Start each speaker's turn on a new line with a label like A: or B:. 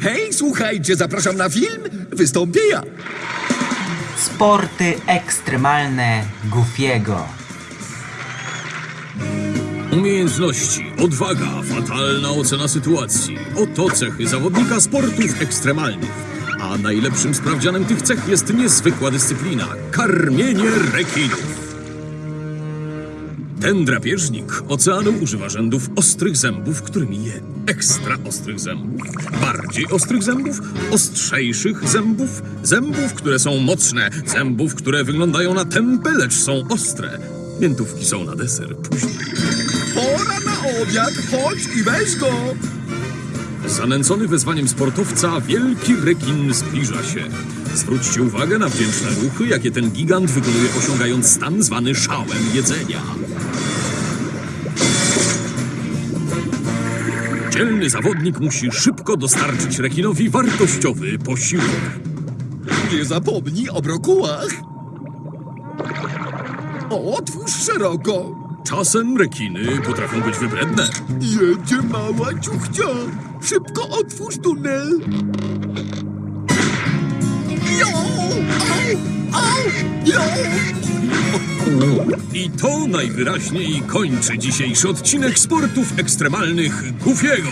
A: Hej, słuchajcie, zapraszam na film. Wystąpię ja.
B: Sporty ekstremalne Goofiego.
C: Umiejętności, odwaga, fatalna ocena sytuacji. Oto cechy zawodnika sportów ekstremalnych. A najlepszym sprawdzianem tych cech jest niezwykła dyscyplina karmienie rekinów. Ten drapieżnik oceanu używa rzędów ostrych zębów, którymi je ekstra ostrych zębów, bardziej ostrych zębów, ostrzejszych zębów, zębów, które są mocne, zębów, które wyglądają na tępe, lecz są ostre. Miętówki są na deser później.
A: Pora na obiad, chodź i weź go.
C: Zanęcony wezwaniem sportowca, wielki rekin zbliża się. Zwróćcie uwagę na wdzięczne ruchy, jakie ten gigant wykonuje, osiągając stan zwany szałem jedzenia. Dzielny zawodnik musi szybko dostarczyć rekinowi wartościowy posiłek.
A: Nie zapomnij o brokułach. Otwórz szeroko.
C: Czasem rekiny potrafią być wybredne.
A: Jedzie mała ciuchcia. Szybko otwórz tunel. Jo! Au! Au! Jo!
C: I to najwyraźniej kończy dzisiejszy odcinek sportów ekstremalnych Goofiego.